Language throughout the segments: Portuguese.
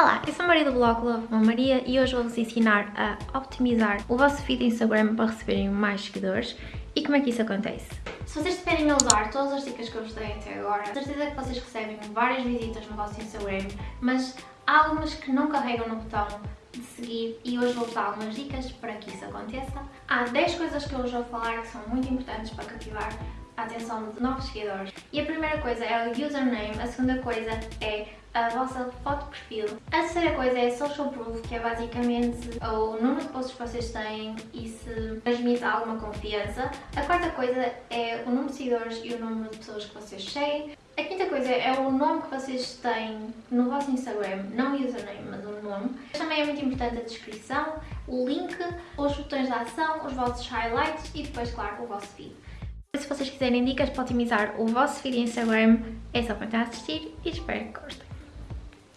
Olá, eu sou a Maria do blog Love Maria e hoje vou-vos ensinar a optimizar o vosso feed Instagram para receberem mais seguidores e como é que isso acontece. Se vocês estiverem a usar todas as dicas que eu vos dei até agora, certeza que vocês recebem várias visitas no vosso Instagram, mas há algumas que não carregam no botão de seguir e hoje vou-vos dar algumas dicas para que isso aconteça. Há 10 coisas que eu hoje vou falar que são muito importantes para cativar atenção de novos seguidores. E a primeira coisa é o username, a segunda coisa é a vossa foto de perfil. A terceira coisa é social proof, que é basicamente o número de posts que vocês têm e se transmite alguma confiança. A quarta coisa é o número de seguidores e o número de pessoas que vocês seguem. A quinta coisa é o nome que vocês têm no vosso Instagram, não username, mas o nome. Também é muito importante a descrição, o link, os botões de ação, os vossos highlights e depois, claro, o vosso feed. Se vocês quiserem dicas para otimizar o vosso feed Instagram, é só continuar a assistir e espero que gostem.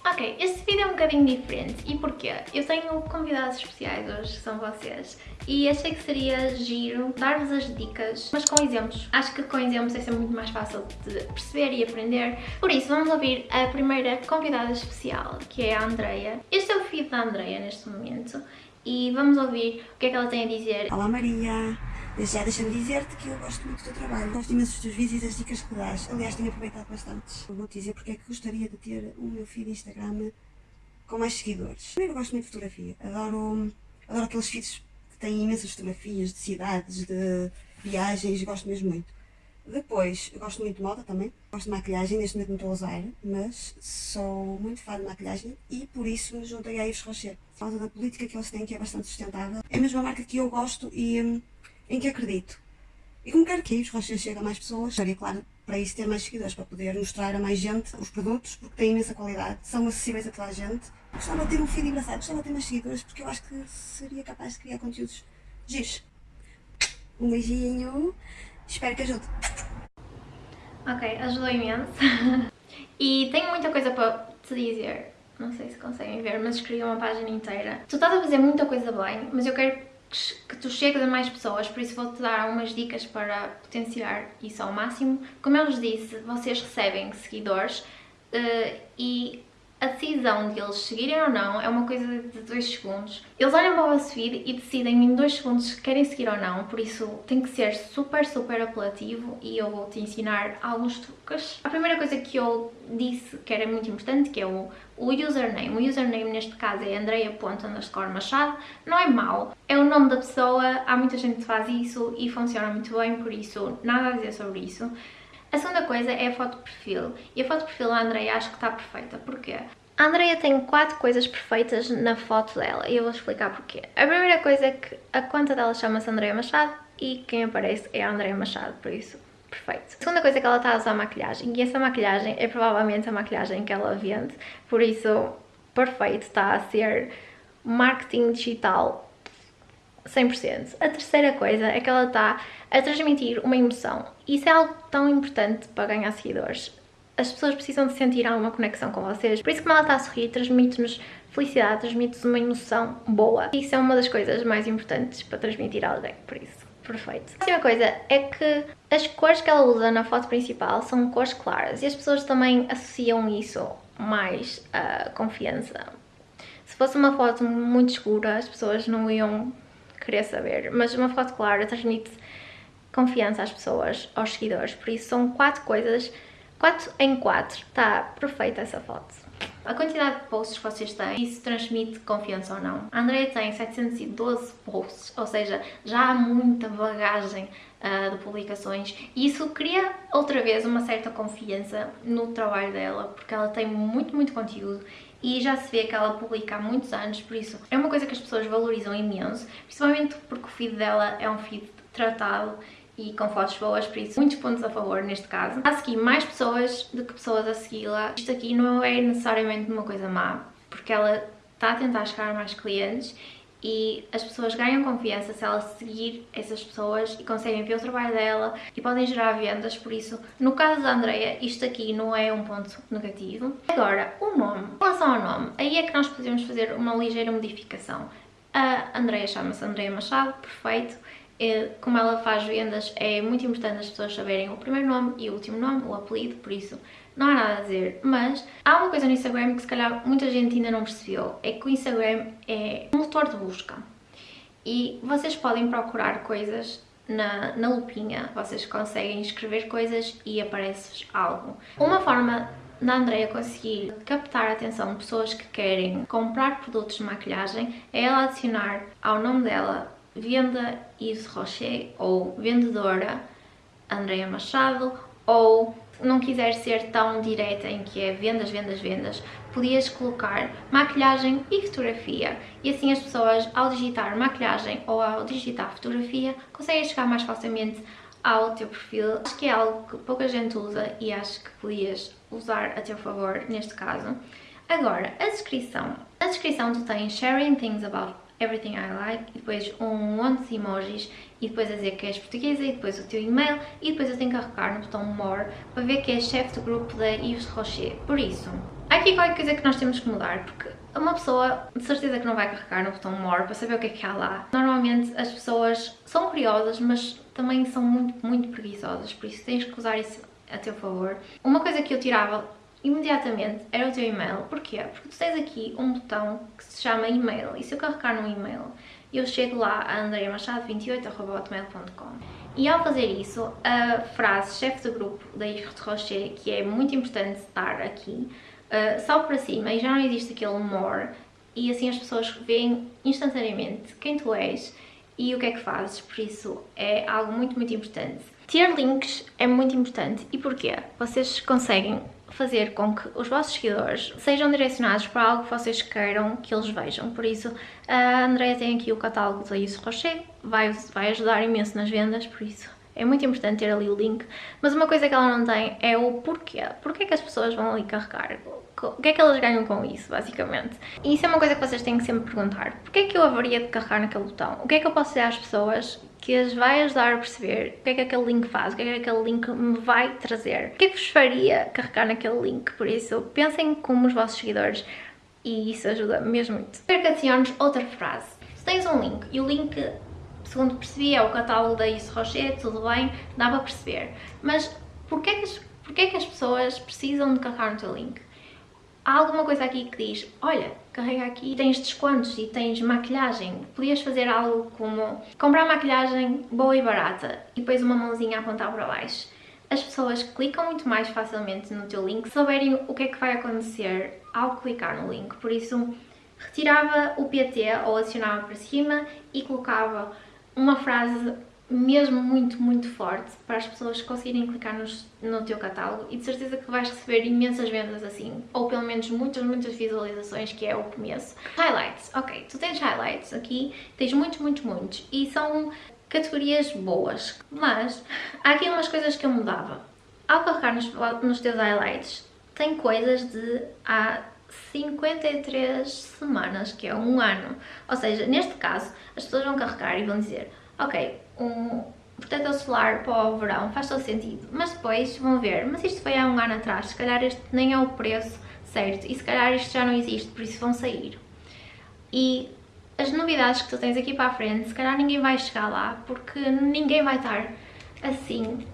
Ok, este vídeo é um bocadinho diferente. E porquê? Eu tenho convidados especiais hoje, que são vocês, e achei que seria giro dar-vos as dicas, mas com exemplos. Acho que com exemplos é sempre muito mais fácil de perceber e aprender. Por isso, vamos ouvir a primeira convidada especial, que é a Andreia. Este é o feed da Andreia neste momento, e vamos ouvir o que é que ela tem a dizer. Olá Maria! Já deixa-me dizer-te que eu gosto muito do teu trabalho, gosto imenso dos teus vídeos e das dicas que dás. Aliás, tenho aproveitado bastante. Vou-te dizer porque é que gostaria de ter o meu feed Instagram com mais seguidores. Primeiro, gosto muito de fotografia. Adoro, adoro aqueles feeds que têm imensas fotografias de cidades, de viagens, gosto mesmo muito. Depois, gosto muito de moda também. Gosto de maquilhagem, neste momento não estou a usar, mas sou muito fã de maquilhagem e por isso me juntei a Yves Rocher. Causa da política que eles têm, que é bastante sustentável. É mesmo uma marca que eu gosto e hum, em que acredito. E como quero que os Rochas chegue a mais pessoas, seria claro para isso ter mais seguidores, para poder mostrar a mais gente os produtos, porque têm imensa qualidade, são acessíveis a toda a gente. Gostava de ter um feed engraçado, gostava de ter mais seguidores, porque eu acho que seria capaz de criar conteúdos giros. Um beijinho, espero que ajude. Ok, ajudou imenso. e tenho muita coisa para te dizer. Não sei se conseguem ver, mas escrevi uma página inteira. Tu estás a fazer muita coisa bem, mas eu quero que tu chegues a mais pessoas, por isso vou-te dar algumas dicas para potenciar isso ao máximo. Como eu vos disse, vocês recebem seguidores uh, e a decisão de eles seguirem ou não é uma coisa de 2 segundos. Eles olham para o vosso feed e decidem em 2 segundos se querem seguir ou não, por isso tem que ser super, super apelativo e eu vou-te ensinar alguns truques. A primeira coisa que eu disse que era muito importante, que é o, o username. O username neste caso é andreia.machado. Não é mau, é o nome da pessoa, há muita gente que faz isso e funciona muito bem, por isso nada a dizer sobre isso. A segunda coisa é a foto perfil. E a foto perfil da Andrea acho que está perfeita. Porquê? A Andrea tem quatro coisas perfeitas na foto dela e eu vou explicar porquê. A primeira coisa é que a conta dela chama-se Andrea Machado e quem aparece é a Andrea Machado, por isso, perfeito. A segunda coisa é que ela está a usar maquilhagem e essa maquilhagem é provavelmente a maquilhagem que ela vende, por isso, perfeito, está a ser marketing digital 100%. A terceira coisa é que ela está a transmitir uma emoção. Isso é algo tão importante para ganhar seguidores. As pessoas precisam de sentir alguma conexão com vocês. Por isso, como ela está a sorrir, transmite-nos felicidade, transmite-nos uma emoção boa. Isso é uma das coisas mais importantes para transmitir a alguém, por isso. Perfeito. A última coisa é que as cores que ela usa na foto principal são cores claras e as pessoas também associam isso mais a confiança. Se fosse uma foto muito escura, as pessoas não iam querer saber, mas uma foto clara transmite confiança às pessoas, aos seguidores, por isso são quatro coisas, quatro em quatro, está perfeita essa foto. A quantidade de posts que vocês têm, isso transmite confiança ou não. A Andrea tem 712 posts, ou seja, já há muita bagagem uh, de publicações e isso cria outra vez uma certa confiança no trabalho dela, porque ela tem muito, muito conteúdo e já se vê que ela publica há muitos anos, por isso é uma coisa que as pessoas valorizam imenso, principalmente porque o feed dela é um feed tratado e com fotos boas, por isso muitos pontos a favor neste caso. A seguir mais pessoas do que pessoas a segui-la. Isto aqui não é necessariamente uma coisa má, porque ela está a tentar chegar a mais clientes e as pessoas ganham confiança se ela seguir essas pessoas e conseguem ver o trabalho dela e podem gerar vendas, por isso, no caso da Andrea, isto aqui não é um ponto negativo. Agora, o nome. Em relação ao nome, aí é que nós podemos fazer uma ligeira modificação. A Andrea chama-se Andrea Machado, perfeito. Como ela faz vendas, é muito importante as pessoas saberem o primeiro nome e o último nome, o apelido, por isso não há nada a dizer, mas há uma coisa no Instagram que se calhar muita gente ainda não percebeu, é que o Instagram é um motor de busca. E vocês podem procurar coisas na, na lupinha, vocês conseguem escrever coisas e aparece algo. Uma forma da Andrea conseguir captar a atenção de pessoas que querem comprar produtos de maquilhagem é ela adicionar ao nome dela venda Yves Rocher ou vendedora Andrea Machado ou não quiser ser tão direta em que é vendas, vendas, vendas, podias colocar maquilhagem e fotografia e assim as pessoas ao digitar maquilhagem ou ao digitar fotografia conseguem chegar mais facilmente ao teu perfil. Acho que é algo que pouca gente usa e acho que podias usar a teu favor neste caso. Agora, a descrição. Na descrição tu tens sharing things about everything I like e depois um monte de emojis e depois a dizer que és portuguesa e depois o teu e-mail e depois eu tenho que carregar no botão more para ver que és chefe do grupo da Yves Rocher. Por isso, há aqui qualquer coisa que nós temos que mudar porque uma pessoa de certeza que não vai carregar no botão more para saber o que é que há lá. Normalmente as pessoas são curiosas mas também são muito, muito preguiçosas, por isso tens que usar isso a teu favor. Uma coisa que eu tirava imediatamente era o teu e-mail. Porquê? Porque tu tens aqui um botão que se chama e-mail e se eu carregar no e-mail eu chego lá a andreamachado28.com e ao fazer isso, a frase chefe do grupo da Yves Rocher, que é muito importante estar aqui, uh, salve para cima e já não existe aquele more e assim as pessoas veem instantaneamente quem tu és e o que é que fazes, por isso é algo muito, muito importante. Ter links é muito importante. E porquê? Vocês conseguem fazer com que os vossos seguidores sejam direcionados para algo que vocês queiram que eles vejam. Por isso, a Andrea tem aqui o catálogo da Isso Rocher, vai, vai ajudar imenso nas vendas, por isso é muito importante ter ali o link. Mas uma coisa que ela não tem é o porquê. Porquê que as pessoas vão ali carregar? O que é que elas ganham com isso, basicamente? E isso é uma coisa que vocês têm que sempre perguntar. Porquê é que eu haveria de carregar naquele botão? O que é que eu posso dizer às pessoas que as vai ajudar a perceber o que é que aquele link faz, o que é que aquele link me vai trazer. O que é que vos faria carregar naquele link? Por isso, pensem como os vossos seguidores e isso ajuda mesmo muito. Percaciones, outra frase. Se tens um link e o link, segundo percebi, é o catálogo da Isso Rocher, tudo bem, dá para perceber. Mas porquê é que porquê é que as pessoas precisam de carregar no teu link? Há alguma coisa aqui que diz, olha, carrega aqui, tens descontos e tens maquilhagem, podias fazer algo como comprar maquilhagem boa e barata e depois uma mãozinha a apontar para baixo. As pessoas clicam muito mais facilmente no teu link. Se souberem o que é que vai acontecer ao clicar no link, por isso retirava o PT ou adicionava para cima e colocava uma frase mesmo muito, muito forte para as pessoas conseguirem clicar nos, no teu catálogo e de certeza que vais receber imensas vendas assim, ou pelo menos muitas, muitas visualizações, que é o começo. Highlights, ok, tu tens highlights aqui, tens muitos, muitos, muitos, e são categorias boas, mas há aqui umas coisas que eu mudava. Ao carregar nos, nos teus highlights, tem coisas de há 53 semanas, que é um ano. Ou seja, neste caso, as pessoas vão carregar e vão dizer ok, um protetor solar para o verão faz todo sentido, mas depois vão ver, mas isto foi há um ano atrás, se calhar este nem é o preço certo e se calhar isto já não existe, por isso vão sair. E as novidades que tu tens aqui para a frente, se calhar ninguém vai chegar lá, porque ninguém vai estar assim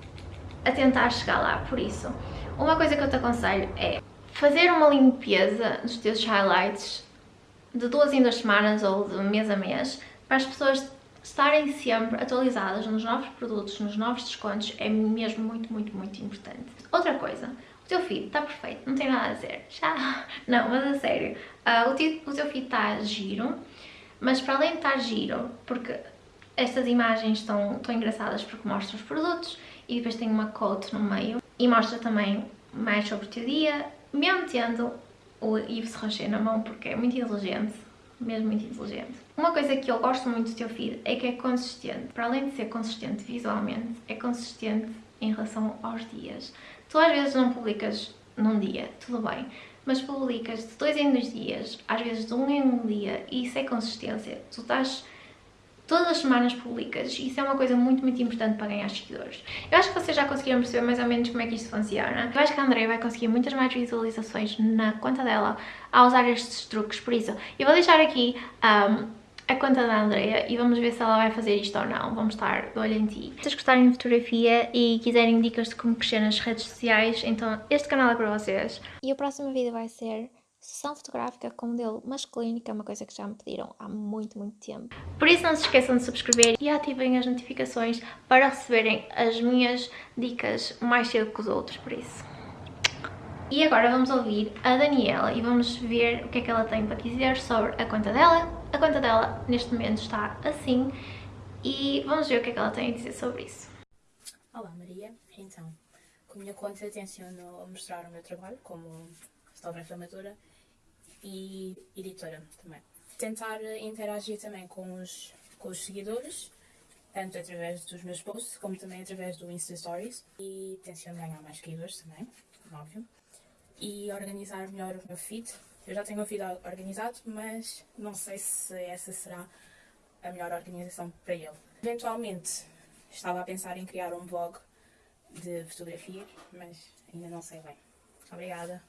a tentar chegar lá, por isso. Uma coisa que eu te aconselho é fazer uma limpeza dos teus highlights de duas em duas semanas ou de mês a mês, para as pessoas estarem sempre atualizadas nos novos produtos, nos novos descontos, é mesmo muito, muito, muito importante. Outra coisa, o teu feed está perfeito, não tem nada a dizer. Já? Não, mas a sério, uh, o, teu, o feed está giro, mas para além de estar giro, porque estas imagens estão, estão engraçadas porque mostram os produtos e depois tem uma quote no meio e mostra também mais sobre o teu dia, mesmo tendo o Yves Rocher na mão porque é muito inteligente mesmo muito inteligente. Uma coisa que eu gosto muito do teu feed é que é consistente. Para além de ser consistente visualmente, é consistente em relação aos dias. Tu às vezes não publicas num dia, tudo bem, mas publicas de dois em dois dias, às vezes de um em um dia, e isso é consistência. Tu estás todas as semanas publicas. Isso é uma coisa muito, muito importante para ganhar seguidores. Eu acho que vocês já conseguiram perceber mais ou menos como é que isto funciona. Eu acho que a Andrea vai conseguir muitas mais visualizações na conta dela ao usar estes truques, por isso eu vou deixar aqui um, a conta da Andrea e vamos ver se ela vai fazer isto ou não. Vamos estar de olho em ti. Se vocês gostarem de fotografia e quiserem dicas de como crescer nas redes sociais, então este canal é para vocês. E o próximo vídeo vai ser sessão fotográfica com modelo masculino, que é uma coisa que já me pediram há muito, muito tempo. Por isso não se esqueçam de subscrever e ativem as notificações para receberem as minhas dicas mais cedo que os outros, por isso. E agora vamos ouvir a Daniela e vamos ver o que é que ela tem para dizer sobre a conta dela. A conta dela neste momento está assim e vamos ver o que é que ela tem a dizer sobre isso. Olá Maria, então, com a minha conta tenciono mostrar o meu trabalho como fotógrafa amadora e editora também. Tentar interagir também com os, com os seguidores, tanto através dos meus posts como também através do Insta Stories e tenciono ganhar mais seguidores também, óbvio e organizar melhor o meu feed. Eu já tenho um feed organizado, mas não sei se essa será a melhor organização para ele. Eventualmente estava a pensar em criar um blog de fotografias, mas ainda não sei bem. Obrigada.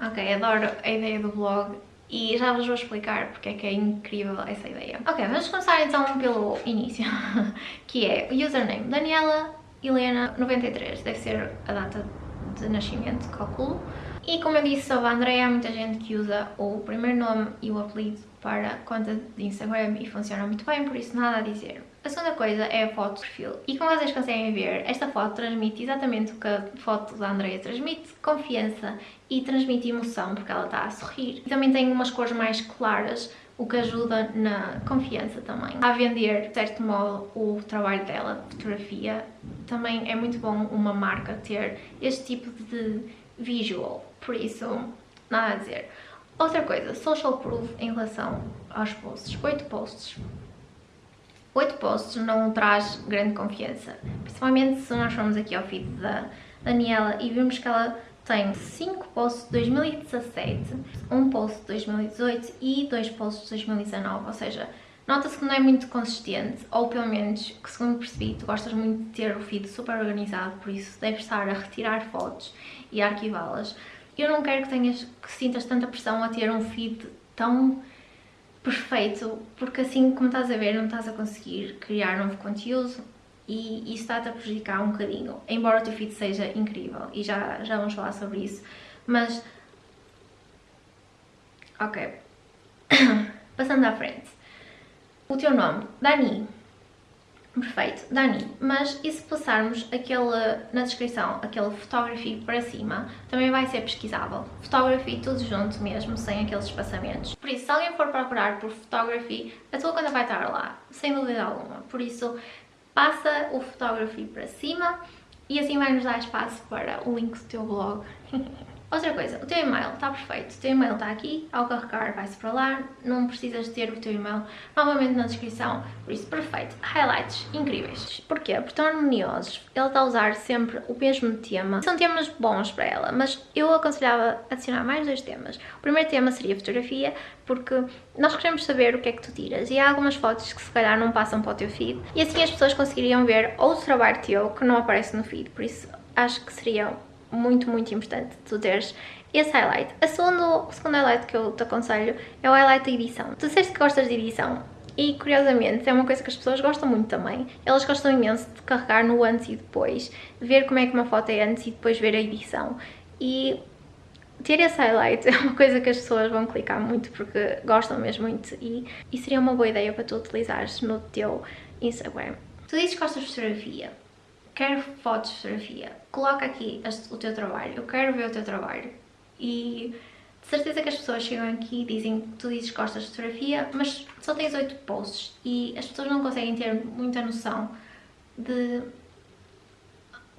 Ok, adoro a ideia do blog e já vos vou explicar porque é que é incrível essa ideia. Ok, vamos começar então pelo início, que é username Daniela Helena 93, deve ser a data de nascimento, calculo. E como eu disse sobre a Andrea, há muita gente que usa o primeiro nome e o apelido para conta de Instagram e funciona muito bem, por isso nada a dizer. A segunda coisa é a foto de perfil. E como vocês conseguem ver, esta foto transmite exatamente o que a foto da Andrea transmite, confiança e transmite emoção, porque ela está a sorrir. E também tem umas cores mais claras, o que ajuda na confiança também. A vender, de certo modo, o trabalho dela, de fotografia, também é muito bom uma marca ter este tipo de visual, por isso, nada a dizer. Outra coisa, social proof em relação aos posts, 8 posts. 8 posts não traz grande confiança, principalmente se nós formos aqui ao feed da Daniela e vimos que ela tem 5 posts de 2017, um post de 2018 e 2 posts de 2019, ou seja, nota-se que não é muito consistente, ou pelo menos, que segundo percebi, tu gostas muito de ter o feed super organizado, por isso deves estar a retirar fotos e a arquivá-las. Eu não quero que tenhas, que sintas tanta pressão a ter um feed tão perfeito, porque assim como estás a ver não estás a conseguir criar novo conteúdo, e isso está-te a prejudicar um bocadinho, embora o teu feed seja incrível e já, já vamos falar sobre isso, mas ok. Passando à frente. O teu nome, Dani perfeito, Dani, mas e se passarmos aquele, na descrição, aquele photography para cima, também vai ser pesquisável. Photography tudo junto mesmo, sem aqueles espaçamentos. Por isso, se alguém for procurar por photography, a tua conta vai estar lá, sem dúvida alguma. Por isso, passa o photography para cima e assim vai nos dar espaço para o link do teu blog. Outra coisa, o teu e-mail está perfeito, o teu e-mail está aqui, ao carregar vai-se para lá, não precisas ter o teu e-mail novamente na descrição, por isso perfeito. Highlights incríveis. Porquê? Porque estão harmoniosos, ele está a usar sempre o mesmo tema, são temas bons para ela, mas eu aconselhava adicionar mais dois temas. O primeiro tema seria fotografia, porque nós queremos saber o que é que tu tiras e há algumas fotos que se calhar não passam para o teu feed e assim as pessoas conseguiriam ver outro trabalho teu que não aparece no feed, por isso acho que seria muito, muito importante tu teres esse highlight. A segundo, o segundo highlight que eu te aconselho é o highlight da edição. Tu disseste que gostas de edição e, curiosamente, é uma coisa que as pessoas gostam muito também. Elas gostam imenso de carregar no antes e depois, ver como é que uma foto é antes e depois ver a edição. E ter esse highlight é uma coisa que as pessoas vão clicar muito porque gostam mesmo muito e, e seria uma boa ideia para tu utilizares no teu Instagram. Tu dizes que gostas de fotografia quero fotos de fotografia, coloca aqui o teu trabalho, eu quero ver o teu trabalho. E de certeza que as pessoas chegam aqui e dizem que tu dizes que gostas de fotografia, mas só tens 8 posts e as pessoas não conseguem ter muita noção de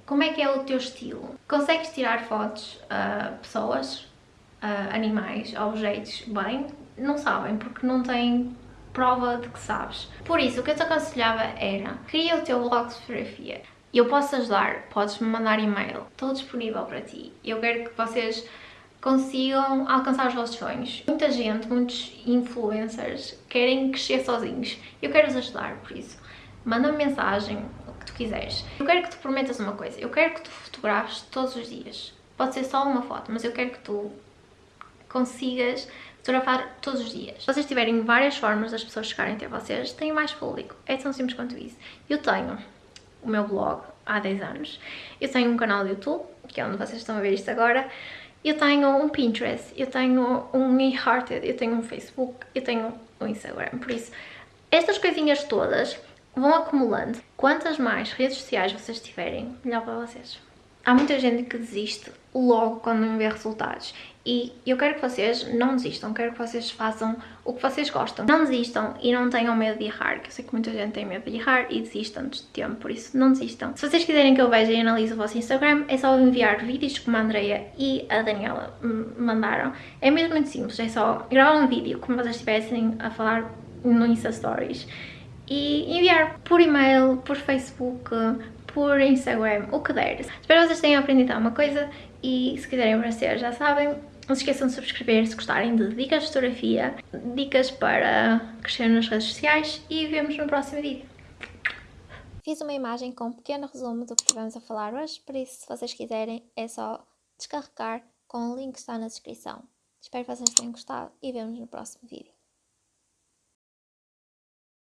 como é que é o teu estilo. Consegues tirar fotos a pessoas, animais, objetos bem? Não sabem, porque não têm prova de que sabes. Por isso, o que eu te aconselhava era, cria o teu blog de fotografia. Eu posso ajudar, podes-me mandar e-mail, estou disponível para ti. Eu quero que vocês consigam alcançar os vossos sonhos. Muita gente, muitos influencers querem crescer sozinhos. Eu quero-vos ajudar, por isso. Manda-me mensagem, o que tu quiseres. Eu quero que tu prometas uma coisa. Eu quero que tu fotografes todos os dias. Pode ser só uma foto, mas eu quero que tu consigas fotografar todos os dias. Se vocês tiverem várias formas das pessoas chegarem até vocês, têm mais público. É tão simples quanto isso. Eu tenho o meu blog há 10 anos, eu tenho um canal do YouTube, que é onde vocês estão a ver isto agora, eu tenho um Pinterest, eu tenho um eHearted, eu tenho um Facebook, eu tenho um Instagram, por isso estas coisinhas todas vão acumulando. Quantas mais redes sociais vocês tiverem, melhor para vocês. Há muita gente que desiste logo quando não vê resultados. E eu quero que vocês não desistam, quero que vocês façam o que vocês gostam. Não desistam e não tenham medo de errar, que eu sei que muita gente tem medo de errar e desistam antes de tempo, por isso não desistam. Se vocês quiserem que eu veja e analise o vosso Instagram, é só enviar vídeos como a Andrea e a Daniela mandaram. É mesmo muito simples, é só gravar um vídeo como vocês estivessem a falar no Insta Stories e enviar por e-mail, por Facebook, por Instagram, o que der. Espero que vocês tenham aprendido alguma coisa e se quiserem aparecer já sabem, não se esqueçam de subscrever se gostarem de dicas de fotografia, dicas para crescer nas redes sociais e vemos no próximo vídeo. Fiz uma imagem com um pequeno resumo do que estivemos a falar hoje, por isso se vocês quiserem é só descarregar com o link que está na descrição. Espero que vocês tenham gostado e vemos no próximo vídeo.